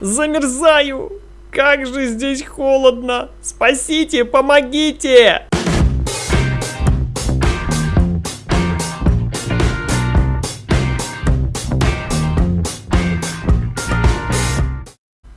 Замерзаю! Как же здесь холодно! Спасите, помогите!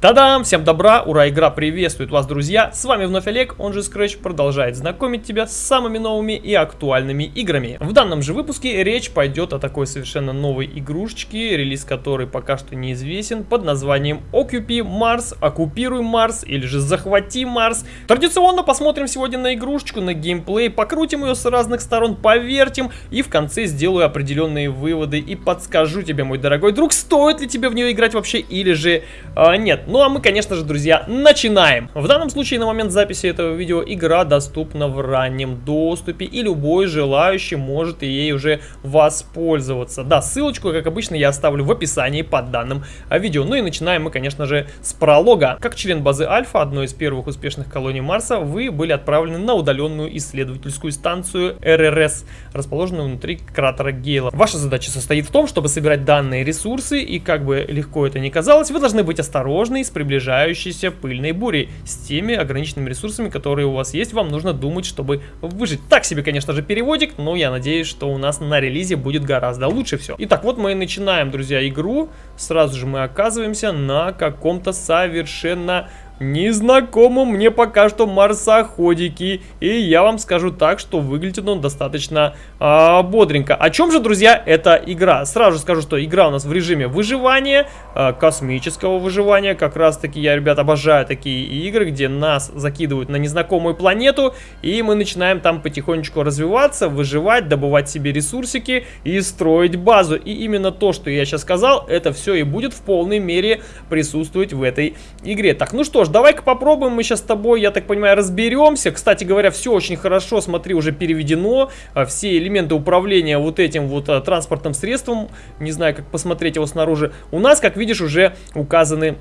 Та-дам! Всем добра! Ура! Игра приветствует вас, друзья! С вами вновь Олег, он же Scratch, продолжает знакомить тебя с самыми новыми и актуальными играми. В данном же выпуске речь пойдет о такой совершенно новой игрушечке, релиз которой пока что неизвестен, под названием Occupy Mars, Оккупируй Марс или же Захвати Марс. Традиционно посмотрим сегодня на игрушечку, на геймплей, покрутим ее с разных сторон, повертим и в конце сделаю определенные выводы и подскажу тебе, мой дорогой друг, стоит ли тебе в нее играть вообще или же а, нет. Ну а мы, конечно же, друзья, начинаем. В данном случае, на момент записи этого видео, игра доступна в раннем доступе, и любой желающий может ей уже воспользоваться. Да, ссылочку, как обычно, я оставлю в описании под данным видео. Ну и начинаем мы, конечно же, с пролога. Как член базы Альфа, одной из первых успешных колоний Марса, вы были отправлены на удаленную исследовательскую станцию РРС, расположенную внутри кратера Гейла. Ваша задача состоит в том, чтобы собирать данные ресурсы, и как бы легко это ни казалось, вы должны быть осторожны с приближающейся пыльной бурей. С теми ограниченными ресурсами, которые у вас есть, вам нужно думать, чтобы выжить. Так себе, конечно же, переводик, но я надеюсь, что у нас на релизе будет гораздо лучше все. Итак, вот мы и начинаем, друзья, игру. Сразу же мы оказываемся на каком-то совершенно незнакомым мне пока что марсоходики. И я вам скажу так, что выглядит он достаточно а, бодренько. О чем же, друзья, эта игра? Сразу скажу, что игра у нас в режиме выживания, а, космического выживания. Как раз таки я, ребят, обожаю такие игры, где нас закидывают на незнакомую планету. И мы начинаем там потихонечку развиваться, выживать, добывать себе ресурсики и строить базу. И именно то, что я сейчас сказал, это все и будет в полной мере присутствовать в этой игре. Так, ну что ж, давай-ка попробуем мы сейчас с тобой, я так понимаю, разберемся. Кстати говоря, все очень хорошо, смотри, уже переведено. А, все элементы управления вот этим вот а, транспортным средством, не знаю, как посмотреть его снаружи, у нас, как видишь, уже указаны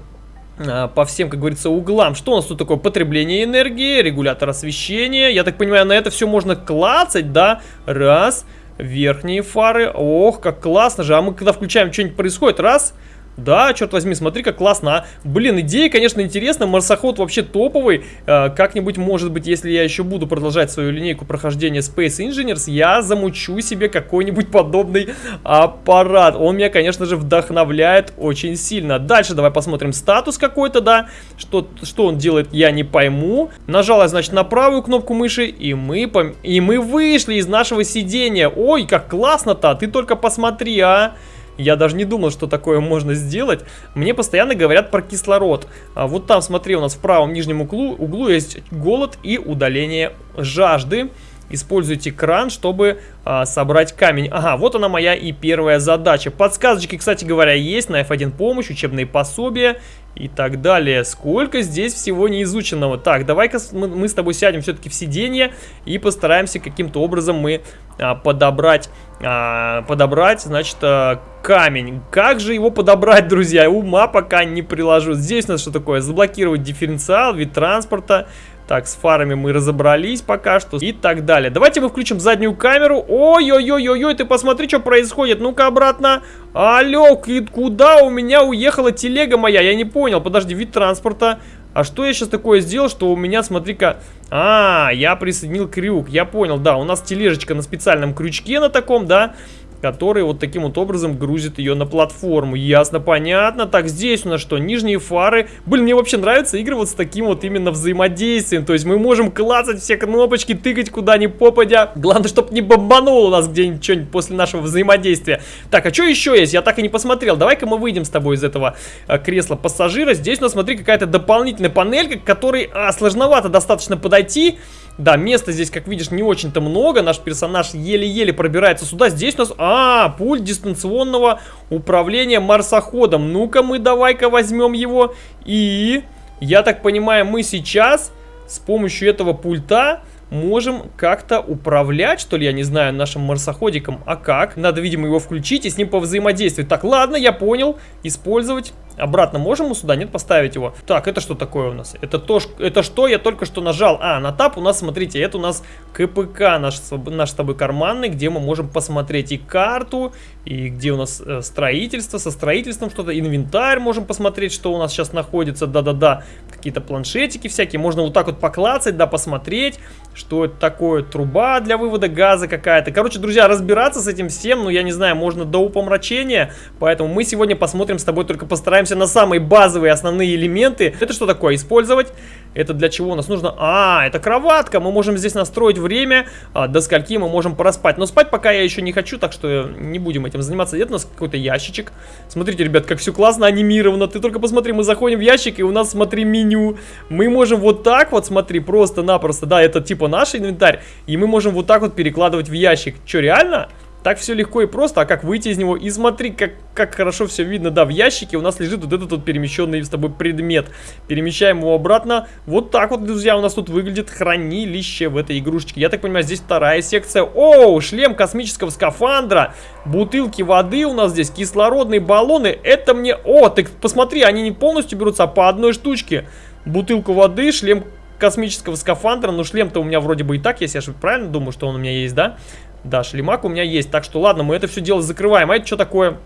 а, по всем, как говорится, углам. Что у нас тут такое? Потребление энергии, регулятор освещения. Я так понимаю, на это все можно клацать, да? Раз. Верхние фары. Ох, как классно же. А мы когда включаем, что-нибудь происходит. Раз. Да, черт возьми, смотри, как классно, а. Блин, идея, конечно, интересная. Марсоход вообще топовый. Э, Как-нибудь, может быть, если я еще буду продолжать свою линейку прохождения Space Engineers, я замучу себе какой-нибудь подобный аппарат. Он меня, конечно же, вдохновляет очень сильно. Дальше давай посмотрим статус какой-то, да. Что, что он делает, я не пойму. Нажала, значит, на правую кнопку мыши, и мы, пом... и мы вышли из нашего сидения. Ой, как классно-то, ты только посмотри, а. Я даже не думал, что такое можно сделать. Мне постоянно говорят про кислород. А вот там, смотри, у нас в правом нижнем углу, углу есть голод и удаление жажды. Используйте кран, чтобы а, собрать камень. Ага, вот она моя и первая задача. Подсказочки, кстати говоря, есть на F1 помощь, учебные пособия и так далее. Сколько здесь всего неизученного. Так, давай-ка мы, с тобой сядем все-таки в сиденье и постараемся каким-то образом мы а, подобрать, а, подобрать, значит, а, камень. Как же его подобрать, друзья? Ума пока не приложу. Здесь у нас что такое? Заблокировать дифференциал, вид транспорта. Так, с фарами мы разобрались пока что и так далее. Давайте мы включим заднюю камеру. Ой-ой-ой-ой, ты посмотри, что происходит. Ну-ка обратно. Алло, куда у меня уехала телега моя? Я не понял. Подожди, вид транспорта. А что я сейчас такое сделал, что у меня, смотри-ка... А, я присоединил крюк. Я понял, да, у нас тележечка на специальном крючке на таком, да который вот таким вот образом грузит ее на платформу. Ясно, понятно. Так, здесь у нас что? Нижние фары. Блин, мне вообще нравится игры вот с таким вот именно взаимодействием. То есть мы можем клацать все кнопочки, тыкать куда ни попадя. Главное, чтобы не бомбануло нас где-нибудь что-нибудь после нашего взаимодействия. Так, а что еще есть? Я так и не посмотрел. Давай-ка мы выйдем с тобой из этого э, кресла пассажира. Здесь у нас, смотри, какая-то дополнительная панелька, к которой а, сложновато достаточно подойти. Да, места здесь, как видишь, не очень-то много. Наш персонаж еле-еле пробирается сюда. Здесь у нас... А, пульт дистанционного управления марсоходом. Ну-ка мы давай-ка возьмем его. И, я так понимаю, мы сейчас с помощью этого пульта можем как-то управлять, что ли, я не знаю, нашим марсоходиком. А как? Надо, видимо, его включить и с ним повзаимодействовать. Так, ладно, я понял. Использовать Обратно можем сюда? Нет, поставить его. Так, это что такое у нас? Это то, это что я только что нажал? А, на тап у нас, смотрите, это у нас КПК наш, наш с тобой карманный, где мы можем посмотреть и карту, и где у нас э, строительство, со строительством что-то, инвентарь можем посмотреть, что у нас сейчас находится, да-да-да, какие-то планшетики всякие, можно вот так вот поклацать, да, посмотреть, что это такое, труба для вывода газа какая-то. Короче, друзья, разбираться с этим всем, ну, я не знаю, можно до упомрачения, поэтому мы сегодня посмотрим с тобой, только постараемся на самые базовые основные элементы. Это что такое? Использовать. Это для чего у нас нужно? А, это кроватка. Мы можем здесь настроить время, а, до скольки мы можем проспать. Но спать пока я еще не хочу, так что не будем этим заниматься. Это у нас какой-то ящичек. Смотрите, ребят, как все классно анимировано. Ты только посмотри, мы заходим в ящик, и у нас, смотри, меню. Мы можем вот так вот, смотри, просто-напросто, да, это типа наш инвентарь. И мы можем вот так вот перекладывать в ящик. Че, реально? Так все легко и просто, а как выйти из него? И смотри, как, как хорошо все видно, да, в ящике у нас лежит вот этот вот перемещенный с тобой предмет. Перемещаем его обратно. Вот так вот, друзья, у нас тут выглядит хранилище в этой игрушечке. Я так понимаю, здесь вторая секция. О, шлем космического скафандра, бутылки воды у нас здесь, кислородные баллоны. Это мне... О, ты посмотри, они не полностью берутся, а по одной штучке. Бутылку воды, шлем космического скафандра. Ну, шлем-то у меня вроде бы и так есть, я же правильно думаю, что он у меня есть, да? Да, шлемак у меня есть. Так что ладно, мы это все дело закрываем. А это что такое?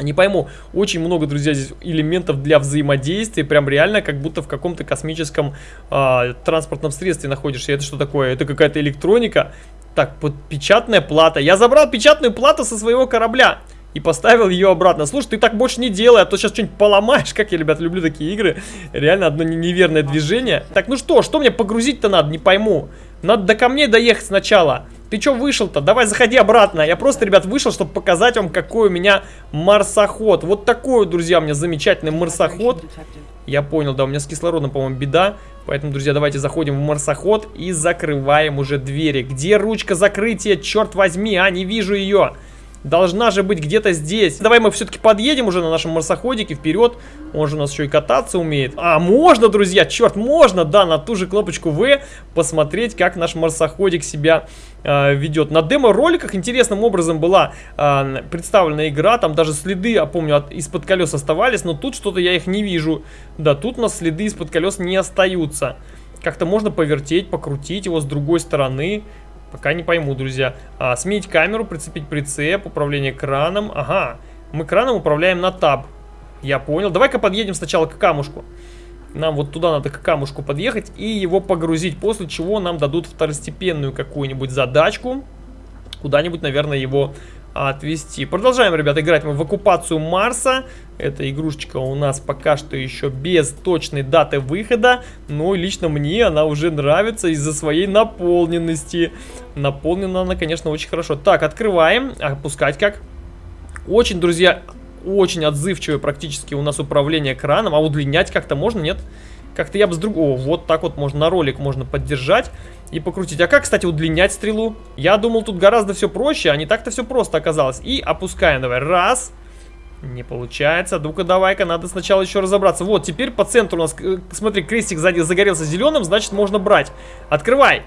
Не пойму, очень много, друзья, здесь элементов для взаимодействия, прям реально как будто в каком-то космическом э, транспортном средстве находишься. Это что такое? Это какая-то электроника. Так, под печатная плата. Я забрал печатную плату со своего корабля и поставил ее обратно. Слушай, ты так больше не делай, а то сейчас что-нибудь поломаешь. Как я, ребят, люблю такие игры. Реально одно неверное движение. Так, ну что, что мне погрузить-то надо, не пойму. Надо до камней доехать сначала. Ты что вышел-то? Давай заходи обратно. Я просто, ребят, вышел, чтобы показать вам, какой у меня марсоход. Вот такой, друзья, у меня замечательный марсоход. Я понял, да, у меня с кислородом, по-моему, беда. Поэтому, друзья, давайте заходим в марсоход и закрываем уже двери. Где ручка закрытия? Черт возьми, а, не вижу ее. Должна же быть где-то здесь. Давай мы все-таки подъедем уже на нашем марсоходике вперед. Он же у нас еще и кататься умеет. А, можно, друзья, черт, можно, да, на ту же кнопочку В посмотреть, как наш марсоходик себя э, ведет. На демо-роликах интересным образом была э, представлена игра. Там даже следы, я помню, из-под колес оставались, но тут что-то я их не вижу. Да, тут у нас следы из-под колес не остаются. Как-то можно повертеть, покрутить его с другой стороны. Пока не пойму, друзья. А, сменить камеру, прицепить прицеп, управление краном. Ага, мы краном управляем на таб. Я понял. Давай-ка подъедем сначала к камушку. Нам вот туда надо к камушку подъехать и его погрузить, после чего нам дадут второстепенную какую-нибудь задачку. Куда-нибудь, наверное, его отвести. Продолжаем, ребят, играть мы в оккупацию Марса. Эта игрушечка у нас пока что еще без точной даты выхода, но лично мне она уже нравится из-за своей наполненности. Наполнена она, конечно, очень хорошо. Так, открываем. Опускать как? Очень, друзья, очень отзывчивое практически у нас управление краном. А удлинять как-то можно, нет? Как-то я бы с другого... Вот так вот можно на ролик можно поддержать и покрутить. А как, кстати, удлинять стрелу? Я думал, тут гораздо все проще, а не так-то все просто оказалось. И опускаем, давай. Раз. Не получается. Ну-ка, давай-ка, надо сначала еще разобраться. Вот, теперь по центру у нас, э, смотри, крестик сзади загорелся зеленым, значит, можно брать. Открывай.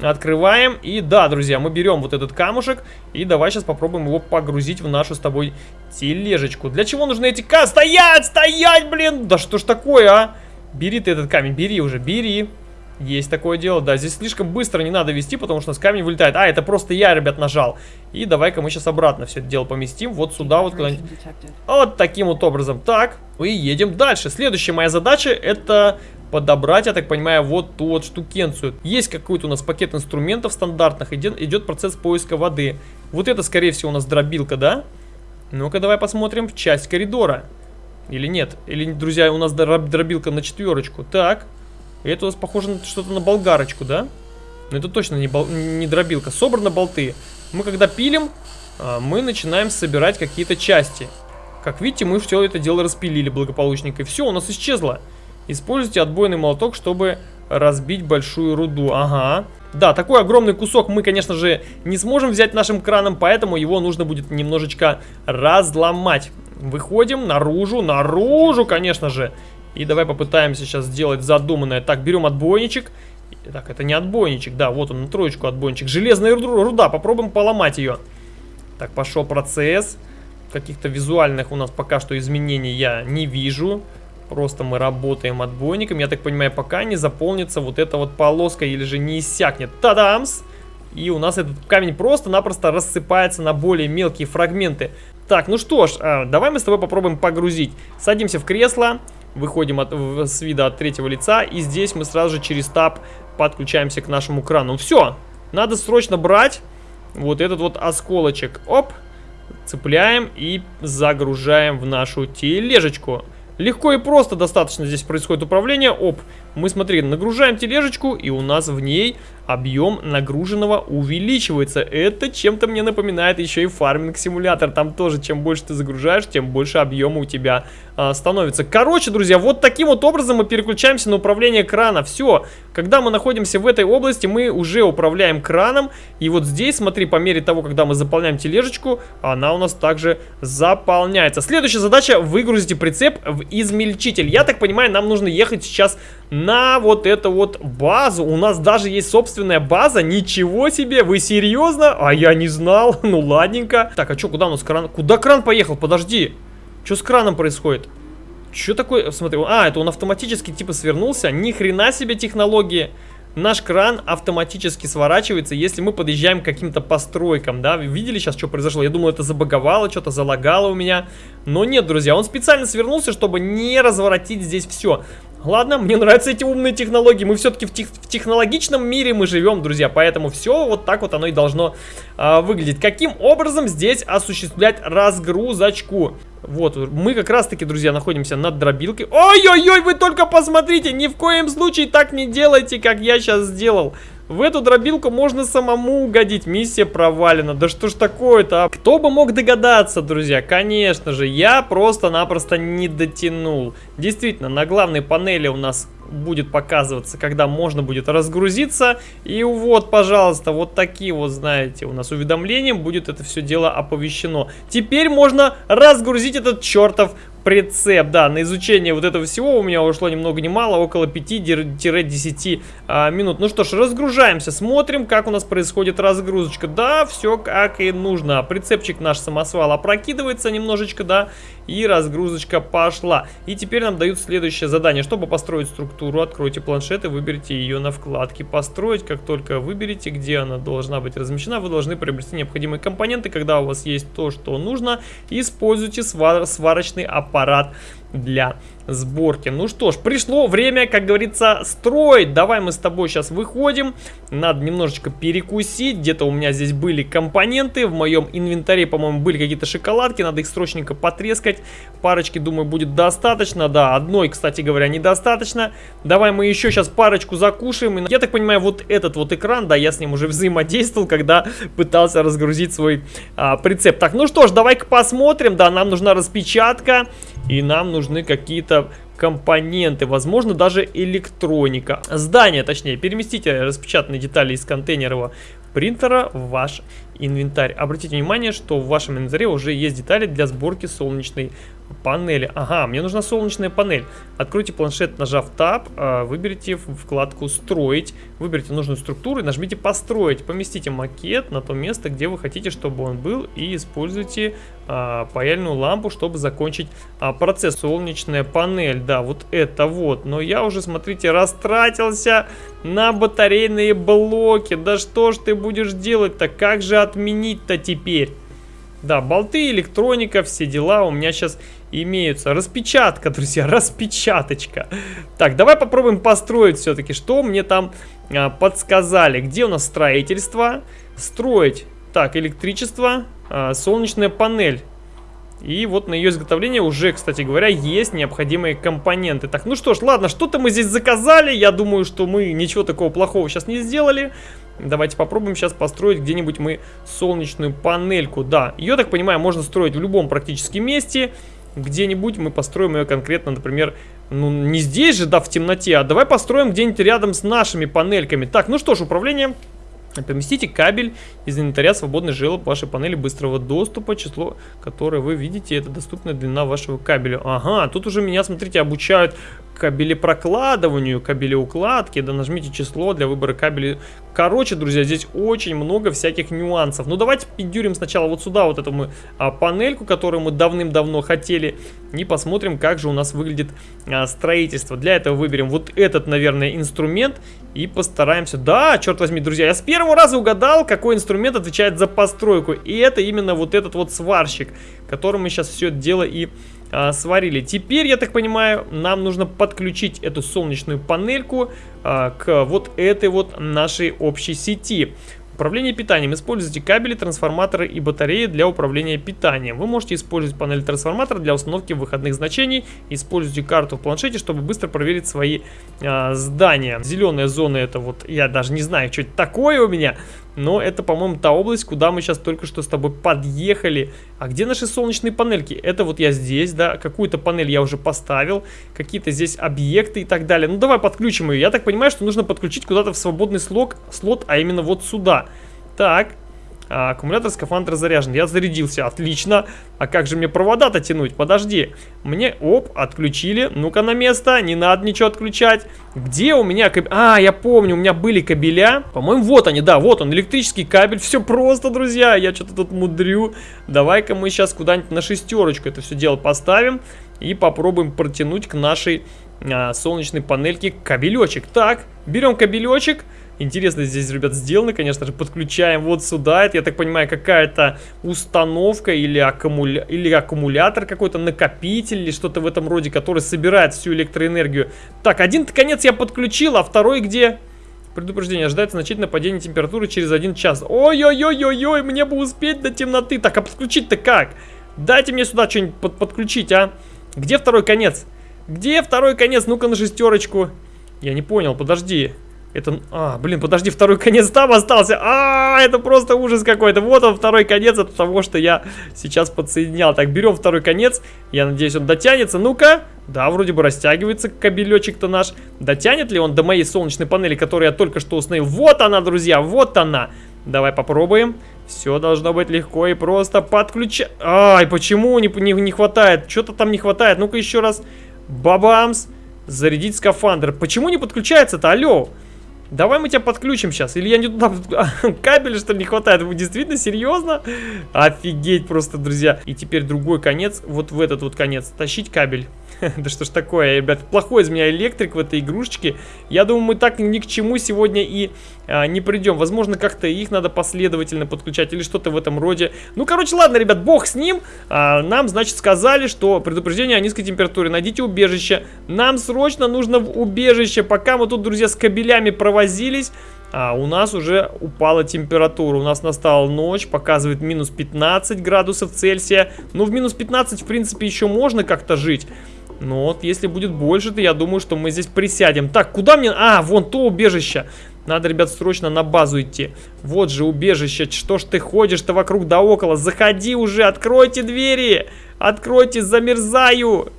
Открываем. И да, друзья, мы берем вот этот камушек. И давай сейчас попробуем его погрузить в нашу с тобой тележечку. Для чего нужны эти... Ка... Стоять! Стоять, блин! Да что ж такое, а? Бери ты этот камень, бери уже, бери. Есть такое дело, да, здесь слишком быстро не надо вести, потому что у нас камень вылетает. А, это просто я, ребят, нажал. И давай-ка мы сейчас обратно все это дело поместим, вот сюда вот куда-нибудь. Вот таким вот образом. Так, и едем дальше. Следующая моя задача это подобрать, я так понимаю, вот ту вот штукенцию. Есть какой-то у нас пакет инструментов стандартных, идет, идет процесс поиска воды. Вот это, скорее всего, у нас дробилка, да? Ну-ка, давай посмотрим в часть коридора. Или нет? Или, друзья, у нас дробилка на четверочку. Так. Это у нас похоже на что-то на болгарочку, да? Но это точно не, бол не дробилка. Собраны болты. Мы когда пилим, а, мы начинаем собирать какие-то части. Как видите, мы все это дело распилили благополучненько. И все, у нас исчезло. Используйте отбойный молоток, чтобы разбить большую руду. Ага. Да, такой огромный кусок мы, конечно же, не сможем взять нашим краном, поэтому его нужно будет немножечко разломать. Выходим наружу, наружу, конечно же. И давай попытаемся сейчас сделать задуманное. Так, берем отбойничек. Так, это не отбойничек, да, вот он на троечку отбойничек. Железная руда, попробуем поломать ее. Так, пошел процесс. каких-то визуальных у нас пока что изменений я не вижу. Просто мы работаем отбойником. Я так понимаю, пока не заполнится вот эта вот полоска или же не иссякнет. Тадамс! И у нас этот камень просто-напросто рассыпается на более мелкие фрагменты. Так, ну что ж, а, давай мы с тобой попробуем погрузить. Садимся в кресло, выходим от, с вида от третьего лица. И здесь мы сразу же через таб подключаемся к нашему крану. Все, надо срочно брать вот этот вот осколочек. Оп, цепляем и загружаем в нашу тележечку. Легко и просто достаточно здесь происходит управление. Оп, мы, смотри, нагружаем тележечку, и у нас в ней объем нагруженного увеличивается. Это чем-то мне напоминает еще и фарминг-симулятор. Там тоже, чем больше ты загружаешь, тем больше объема у тебя а, становится. Короче, друзья, вот таким вот образом мы переключаемся на управление крана. Все, когда мы находимся в этой области, мы уже управляем краном. И вот здесь, смотри, по мере того, когда мы заполняем тележечку, она у нас также заполняется. Следующая задача, выгрузите прицеп в измельчитель. Я так понимаю, нам нужно ехать сейчас на вот эту вот базу. У нас даже есть собственная база. Ничего себе, вы серьезно? А я не знал. Ну ладненько. Так, а что, куда у нас кран? Куда кран поехал? Подожди. Что с краном происходит? Что такое? Смотри, а, это он автоматически типа свернулся. Ни хрена себе технологии наш кран автоматически сворачивается, если мы подъезжаем к каким-то постройкам, да, видели сейчас, что произошло? Я думал, это забаговало, что-то залагало у меня, но нет, друзья, он специально свернулся, чтобы не разворотить здесь все. Ладно, мне нравятся эти умные технологии, мы все-таки в, тех, в технологичном мире мы живем, друзья, поэтому все вот так вот оно и должно а, выглядеть. Каким образом здесь осуществлять разгрузочку? Вот, мы как раз-таки, друзья, находимся над дробилкой. Ой-ой-ой, вы только посмотрите, ни в коем случае так не делайте, как я сейчас сделал. В эту дробилку можно самому угодить. Миссия провалена. Да что ж такое-то? А? Кто бы мог догадаться, друзья? Конечно же, я просто-напросто не дотянул. Действительно, на главной панели у нас будет показываться, когда можно будет разгрузиться. И вот, пожалуйста, вот такие вот, знаете, у нас уведомлением будет это все дело оповещено. Теперь можно разгрузить этот чертов прицеп, да, на изучение вот этого всего у меня ушло ни много ни мало, около 5-10 а, минут. Ну что ж, разгружаемся, смотрим, как у нас происходит разгрузочка. Да, все как и нужно. Прицепчик наш самосвал опрокидывается немножечко, да, и разгрузочка пошла. И теперь нам дают следующее задание. Чтобы построить структуру, откройте планшет и выберите ее на вкладке «Построить». Как только выберете, где она должна быть размещена, вы должны приобрести необходимые компоненты. Когда у вас есть то, что нужно, используйте свар сварочный аппарат аппарат для сборки. Ну что ж, пришло время, как говорится, строить. Давай мы с тобой сейчас выходим. Надо немножечко перекусить. Где-то у меня здесь были компоненты. В моем инвентаре, по-моему, были какие-то шоколадки. Надо их срочненько потрескать. Парочки, думаю, будет достаточно. Да, одной, кстати говоря, недостаточно. Давай мы еще сейчас парочку закушаем. Я так понимаю, вот этот вот экран, да, я с ним уже взаимодействовал, когда пытался разгрузить свой а, прицеп. Так, ну что ж, давай-ка посмотрим. Да, нам нужна распечатка. И нам нужны какие-то компоненты, возможно даже электроника. Здание, точнее, переместите распечатанные детали из контейнера принтера в ваш инвентарь. Обратите внимание, что в вашем инвентаре уже есть детали для сборки солнечной панели. Ага, мне нужна солнечная панель. Откройте планшет, нажав Tab, а, выберите вкладку «Строить», выберите нужную структуру и нажмите «Построить». Поместите макет на то место, где вы хотите, чтобы он был, и используйте а, паяльную лампу, чтобы закончить а, процесс. Солнечная панель, да, вот это вот. Но я уже, смотрите, растратился на батарейные блоки. Да что ж ты будешь делать-то? Как же отменить-то теперь? Да, болты, электроника, все дела у меня сейчас имеются. Распечатка, друзья, распечаточка. Так, давай попробуем построить все-таки, что мне там а, подсказали. Где у нас строительство? Строить. Так, электричество, а, солнечная панель. И вот на ее изготовление уже, кстати говоря, есть необходимые компоненты. Так, ну что ж, ладно, что-то мы здесь заказали. Я думаю, что мы ничего такого плохого сейчас не сделали. Давайте попробуем сейчас построить где-нибудь мы солнечную панельку. Да, ее, так понимаю, можно строить в любом практически месте. Где-нибудь мы построим ее конкретно, например, ну не здесь же, да, в темноте, а давай построим где-нибудь рядом с нашими панельками. Так, ну что ж, управление Поместите кабель из инвентаря свободный желоб вашей панели быстрого доступа, число, которое вы видите, это доступная длина вашего кабеля. Ага, тут уже меня, смотрите, обучают, кабелепрокладыванию, кабелеукладке, да нажмите число для выбора кабелей. Короче, друзья, здесь очень много всяких нюансов. Ну, давайте пидюрим сначала вот сюда вот эту мы а, панельку, которую мы давным-давно хотели, и посмотрим, как же у нас выглядит а, строительство. Для этого выберем вот этот, наверное, инструмент и постараемся... Да, черт возьми, друзья, я с первого раза угадал, какой инструмент отвечает за постройку. И это именно вот этот вот сварщик, которым мы сейчас все это дело и а, сварили. Теперь, я так понимаю, нам нужно подключить эту солнечную панельку а, к вот этой вот нашей общей сети. Управление питанием. Используйте кабели, трансформаторы и батареи для управления питанием. Вы можете использовать панель трансформатора для установки выходных значений. Используйте карту в планшете, чтобы быстро проверить свои а, здания. Зеленая зона это вот, я даже не знаю, что это такое у меня. Но это, по-моему, та область, куда мы сейчас только что с тобой подъехали. А где наши солнечные панельки? Это вот я здесь, да, какую-то панель я уже поставил, какие-то здесь объекты и так далее. Ну, давай подключим ее. Я так понимаю, что нужно подключить куда-то в свободный слот, слот, а именно вот сюда. Так, а, аккумулятор скафандра заряжен. Я зарядился. Отлично. А как же мне провода-то тянуть? Подожди. Мне, оп, отключили. Ну-ка на место. Не надо ничего отключать. Где у меня кабель? А, я помню, у меня были кабеля. По-моему, вот они, да, вот он, электрический кабель. Все просто, друзья. Я что-то тут мудрю. Давай-ка мы сейчас куда-нибудь на шестерочку это все дело поставим. И попробуем протянуть к нашей а, солнечной панельке кабелечек. Так, берем кабелечек. Интересно здесь, ребят, сделано, конечно же. Подключаем вот сюда. Это, я так понимаю, какая-то установка или, аккумуля... или аккумулятор какой-то, накопитель или что-то в этом роде, который собирает всю электроэнергию. Так, один конец я подключил, а второй где? Предупреждение. Ожидается значительное падение температуры через один час. Ой-ой-ой-ой-ой, мне бы успеть до темноты. Так, а подключить-то как? Дайте мне сюда что-нибудь под подключить, а? Где второй конец? Где второй конец? Ну-ка на шестерочку. Я не понял, подожди. Это... А, блин, подожди, второй конец там остался. А, это просто ужас какой-то. Вот он, второй конец от того, что я сейчас подсоединял. Так, берем второй конец. Я надеюсь, он дотянется. Ну-ка. Да, вроде бы растягивается кабелечек-то наш. Дотянет ли он до моей солнечной панели, которую я только что установил? Вот она, друзья, вот она. Давай попробуем. Все должно быть легко и просто подключать. Ай, почему не, не, не хватает? Что-то там не хватает. Ну-ка еще раз. Бабамс. Зарядить скафандр. Почему не подключается-то? Алло. Давай мы тебя подключим сейчас. Или я не туда... Кабеля, что ли, не хватает? Вы действительно серьезно? Офигеть просто, друзья. И теперь другой конец. Вот в этот вот конец. Тащить кабель. да что ж такое, ребят. Плохой из меня электрик в этой игрушечке. Я думаю, мы так ни к чему сегодня и а, не придем. Возможно, как-то их надо последовательно подключать или что-то в этом роде. Ну, короче, ладно, ребят, бог с ним. А, нам, значит, сказали, что предупреждение о низкой температуре. Найдите убежище. Нам срочно нужно в убежище. Пока мы тут, друзья, с кабелями провозились... А у нас уже упала температура. У нас настала ночь, показывает минус 15 градусов Цельсия. Ну, в минус 15, в принципе, еще можно как-то жить. Но вот если будет больше, то я думаю, что мы здесь присядем. Так, куда мне... А, вон то убежище. Надо, ребят, срочно на базу идти. Вот же убежище. Что ж ты ходишь-то вокруг да около? Заходи уже, откройте двери. Откройте, замерзаю.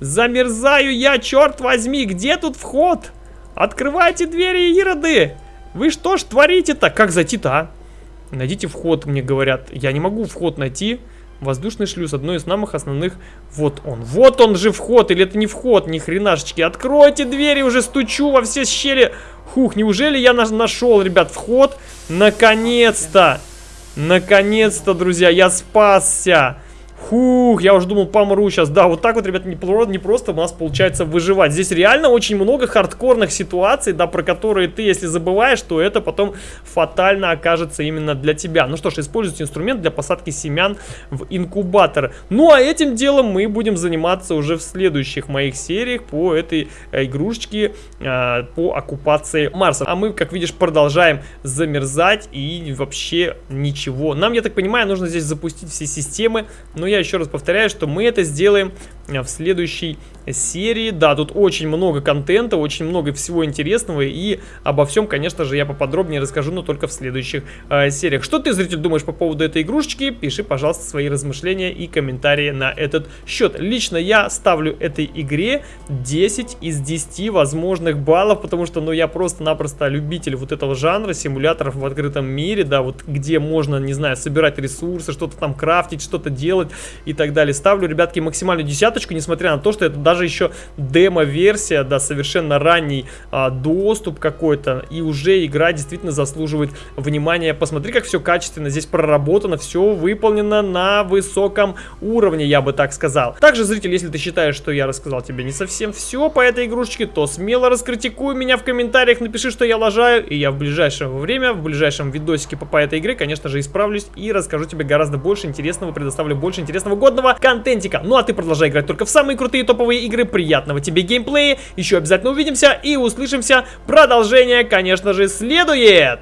Замерзаю я, черт возьми. Где тут вход? Открывайте двери, ироды. Вы что ж творите-то? Как зайти-то, а? Найдите вход, мне говорят. Я не могу вход найти. Воздушный шлюз, одно из самых основных. Вот он. Вот он же вход. Или это не вход, ни хренашечки. Откройте двери, уже стучу во все щели. Хух, неужели я нашел, ребят, вход? Наконец-то. Наконец-то, друзья, я спасся. Фух, я уже думал, помру сейчас. Да, вот так вот, ребят, не, не просто у нас получается выживать. Здесь реально очень много хардкорных ситуаций, да, про которые ты, если забываешь, то это потом фатально окажется именно для тебя. Ну что ж, используйте инструмент для посадки семян в инкубатор. Ну, а этим делом мы будем заниматься уже в следующих моих сериях по этой э, игрушечке, э, по оккупации Марса. А мы, как видишь, продолжаем замерзать и вообще ничего. Нам, я так понимаю, нужно здесь запустить все системы, но я еще раз повторяю, что мы это сделаем в следующей серии. Да, тут очень много контента, очень много всего интересного, и обо всем, конечно же, я поподробнее расскажу, но только в следующих э, сериях. Что ты, зритель, думаешь по поводу этой игрушечки? Пиши, пожалуйста, свои размышления и комментарии на этот счет. Лично я ставлю этой игре 10 из 10 возможных баллов, потому что, ну, я просто-напросто любитель вот этого жанра, симуляторов в открытом мире, да, вот где можно, не знаю, собирать ресурсы, что-то там крафтить, что-то делать, и так далее. Ставлю, ребятки, максимальную десяточку, несмотря на то, что это даже еще демо-версия, да, совершенно ранний а, доступ какой-то, и уже игра действительно заслуживает внимания. Посмотри, как все качественно здесь проработано, все выполнено на высоком уровне, я бы так сказал. Также, зритель, если ты считаешь, что я рассказал тебе не совсем все по этой игрушечке, то смело раскритикуй меня в комментариях, напиши, что я лажаю, и я в ближайшее время, в ближайшем видосике по, по этой игре, конечно же, исправлюсь и расскажу тебе гораздо больше интересного, предоставлю больше интересного годного контентика. Ну а ты продолжай играть только в самые крутые топовые игры, приятного тебе геймплея, еще обязательно увидимся и услышимся. Продолжение, конечно же, следует!